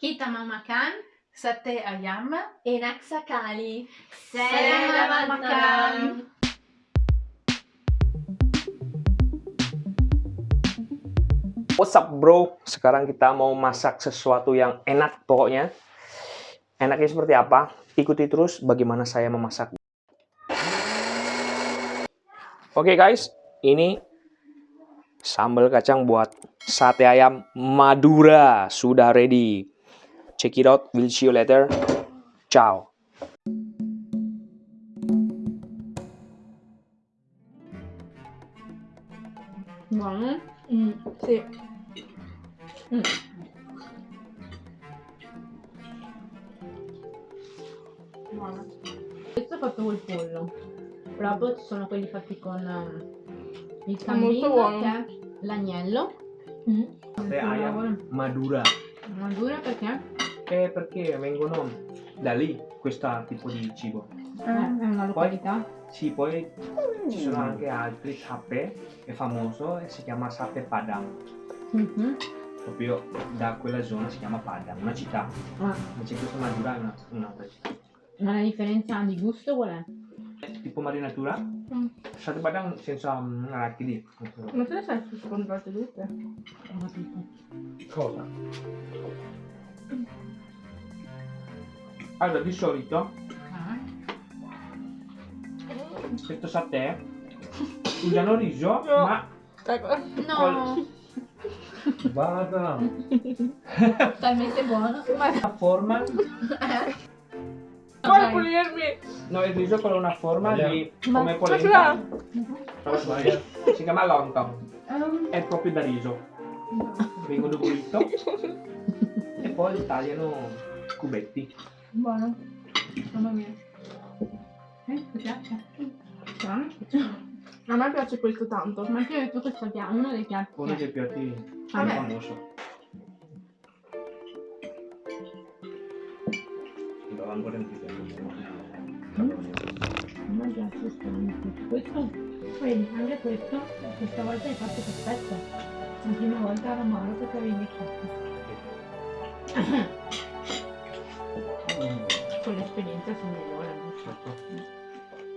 Kita makan Sate ayam. enak sekali. Selamat makan. What's up bro? Sekarang kita mau masak sesuatu yang enak pokoknya. Enaknya seperti apa? Ikuti terus bagaimana saya memasak. Oke guys, ini sambal kacang buat sate ayam Madura sudah ready. Check it out, we'll see you later. Ciao. Buono? Mm, sì. Mm. Buono. Questo è fatto col pollo. Proprio ci sono quelli fatti con ehm, il cambino, che è l'agnello. Mm. Madura. Madura perché Eh, perché vengono da lì questo tipo di cibo. eh, è una località. Sì, poi ci sono anche altri tappe, è famoso e si chiama Sate Padang. Mhm. Proprio da quella zona si chiama Padang, una città. Ah, Invece questa Madura è una- un'altra città. ma la differenza di gusto qual è? Tipo marinatura, Mm. Sate Padang senza mm, arachidi. Ma te le sai comprate tutte? Ho capito. Cosa? Allora, di solito questo satè usano riso, No. ma. No, Vada! talmente buono. la forma Vuoi pulirmi? No, il riso con una forma di Ma- come ma polenta. Si chiama lontong. Ehm, È proprio da riso. Vengono bollito e poi li tagliano cubetti. Buono. Mamma mia. Eh, ti piace? Ah. A me piace questo tanto. Ma ho detto che sappiamo uno dei piatti. Uno dei piatti più Vabbè. famoso. Lo ancora in. A me piace strano. Questo, vedi, anche questo, questa volta hai fatto perfetto. La prima volta era amaro perché avevi invecchiato. L'esperienza si migliora. no? Certo.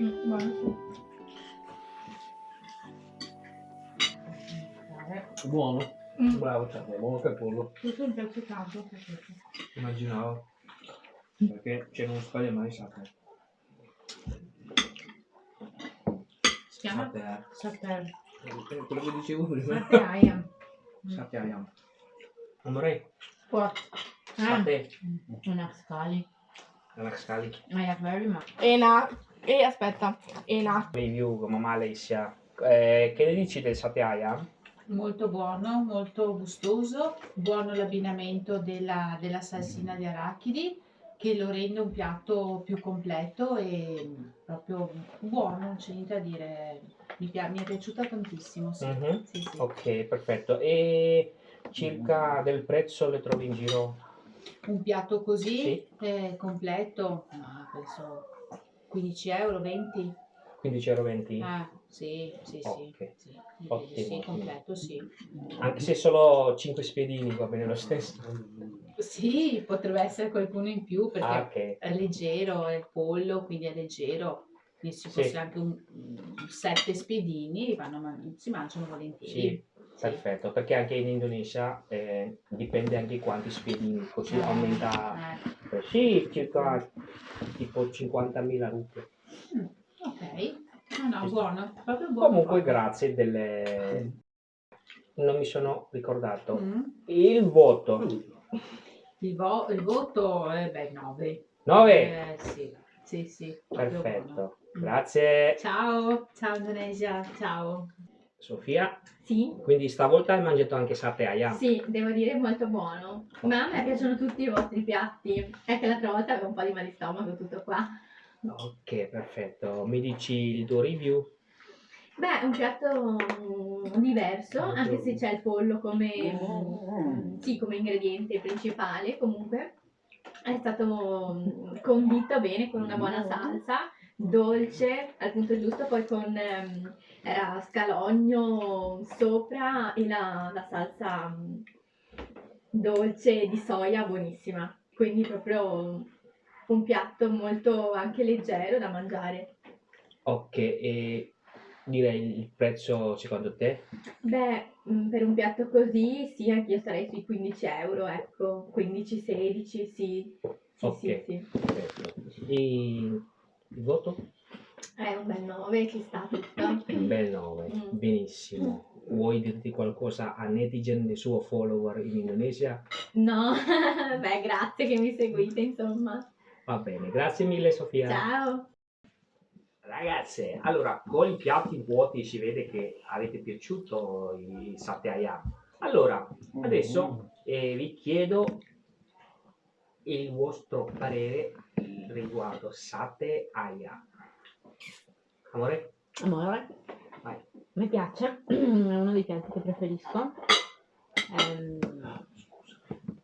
Mm, buono. Buono. Mm. Bravo, è buono che pollo. Questo mi piace tanto. perché- Immaginavo. Perché c'è non sbaglia mai sapere. Si chiama Satè. Satel. Quello che dicevo prima. Satè ayam. Amore, What? Eh, satè. una scali. Anak sekali. I have very much. Ena. E aspetta. Ena. Review come Malaysia. Eh, che ne dici del satè ayam? Molto buono, molto gustoso, buono l'abbinamento della, della salsina di arachidi che lo rende un piatto più completo e proprio buono, non c'è niente da dire. Mi, mi è piaciuta tantissimo, sì. Mhm. Sì, sì. Ok, perfetto. E circa del prezzo le trovi in giro? Un piatto così Sì. eh, completo, ma penso 15 euro, 20? 15,20 euro. Ah, sì, sì, sì. Ok. sì, Ottimo, sì, completo, sì. Anche se solo 5 spiedini va bene lo stesso. Sì, potrebbe essere qualcuno in più perché Ah, ok. è leggero, è il pollo, quindi è leggero. Quindi se Sì. fosse anche un, un sette spiedini, vanno si mangiano volentieri. Sì, Perfetto, perché anche in Indonesia eh, dipende anche quanti spiedini, così aumenta. Eh, eh, sì, circa tipo 50.000 rupie. ok, no, no, buono, proprio buono. Comunque, grazie delle. Non mi sono ricordato. Mm. Il voto Il, vo- il voto è beh, 9. 9. Eh, sì, sì, sì. proprio buono. Perfetto, Mm. grazie Ciao, ciao Indonesia, ciao. Sofia. Sì, Quindi stavolta hai mangiato anche satay ayam. sì, devo dire molto buono. Ma a me piacciono tutti i vostri piatti. È che l'altra volta avevo un po' di mal di stomaco, tutto qua. Ok, perfetto. Mi dici il tuo review? Beh, è un piatto mm, diverso, anche se c'è il pollo come, mm, sì, come ingrediente principale, comunque è stato mm, condito bene con una buona salsa, dolce al punto giusto, poi con ehm, era scalogno sopra e la, la salsa mm, dolce di soia buonissima. Quindi proprio un piatto molto anche leggero da mangiare. Ok, e direi il prezzo secondo te? Beh, mm, per un piatto così sì, anche io starei sui 15 euro, ecco, 15-16, sì, sì, Ok. sì, sì. Perfetto. E il voto? È un bel 9, ci sta tutto. Un bel 9, Mm. benissimo. Vuoi dirti qualcosa a netizen e suo follower in Indonesia? No, beh, grazie che mi seguite, insomma. Va bene, grazie mille Sofia. Ciao! Ragazze, allora con i piatti vuoti si vede che avete piaciuto i satay ayam. Allora, adesso eh, vi chiedo il vostro parere riguardo satay ayam. Amore? Amore, Vai. mi piace, è uno dei piatti che preferisco. Ehm,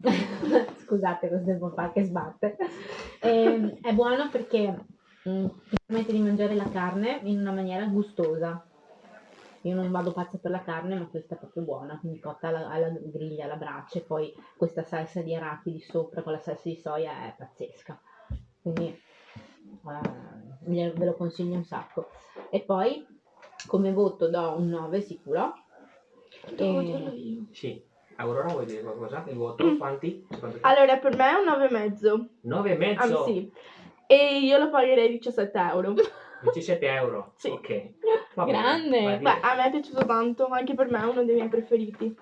Scusate, questo papà che sbatte. Ehm, è buono perché mm, ti permette di mangiare la carne in una maniera gustosa. Io non vado pazza per la carne, ma questa è proprio buona, quindi cotta alla, alla griglia, alla brace, poi questa salsa di arachidi sopra con la salsa di soia è pazzesca. Quindi eh, ve lo consiglio un sacco. E poi come voto do un 9 sicuro. E-. Sì. Aurora vuoi dire qualcosa? Il voto? Quanti? Te? Allora, per me è un 9,5. 9 e Ah, mezzo? sì. E io lo pagherei 17 euro. 17 euro? Sì. Ok. Va bene, Grande. va Beh, bene. a me è piaciuto tanto, anche per me è uno dei miei preferiti.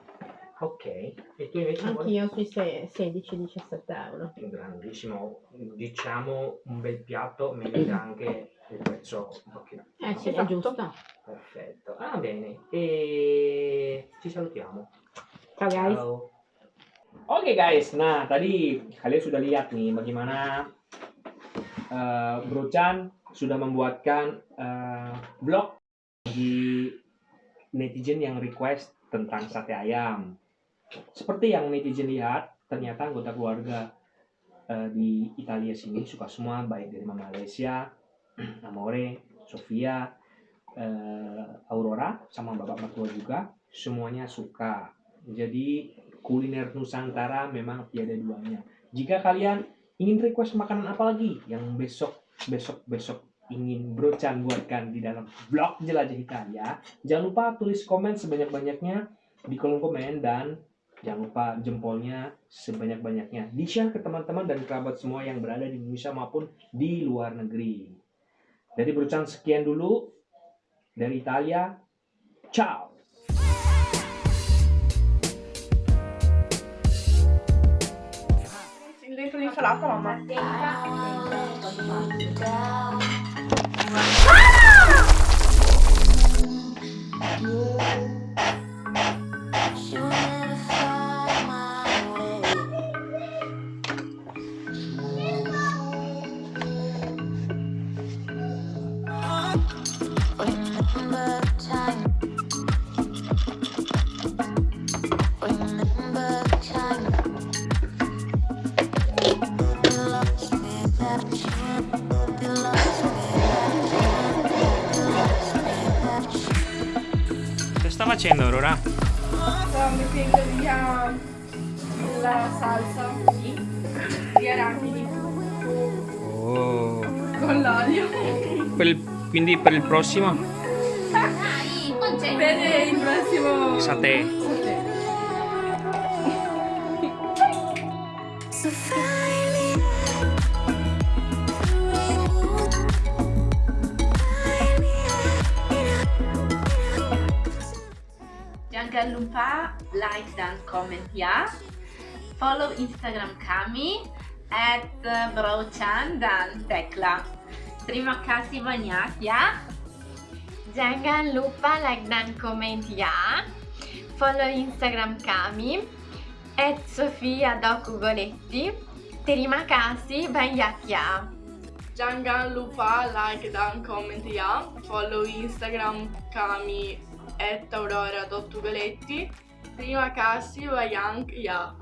Ok. E tu invece? Anch'io sui se- 16-17 euro. grandissimo, diciamo un bel piatto, merita anche il prezzo un pochino. Eh sì, è Esatto. giusto. Perfetto. Ah, bene. E ci salutiamo. Ciao guys. Ciao. Oke guys, nah tadi kalian sudah lihat nih bagaimana eh, Bro Chan sudah membuatkan eh, vlog di netizen yang request tentang sate ayam. Seperti yang netizen lihat, ternyata anggota keluarga eh, di Italia sini suka semua, baik dari Malaysia, Amore, Sofia, eh, Aurora, sama bapak mertua juga, semuanya suka. Jadi kuliner Nusantara memang tiada duanya. Jika kalian ingin request makanan apa lagi yang besok besok besok ingin Bro Chan buatkan di dalam vlog Jelajah Italia, jangan lupa tulis komen sebanyak-banyaknya di kolom komen dan jangan lupa jempolnya sebanyak-banyaknya. Di-share ke teman-teman dan kerabat semua yang berada di Indonesia maupun di luar negeri. Dari Bro Chan sekian dulu dari Italia. Ciao. L'insalata, mamma. Remember facendo Aurora? Stavo mettendo via la salsa di arachidi Oh. con l'olio. quindi per il prossimo Per il prossimo sate. Jangan lupa like dan comment ya. Follow Instagram kami at Brochan dan Tekla. Terima kasih banyak ya. Jangan lupa like dan comment ya. Follow Instagram kami at Sofia Dokugoletti. Terima kasih banyak ya. Jangan lupa like dan comment ya. Follow Instagram kami at aurora.galetti. Terima kasih banyak ya.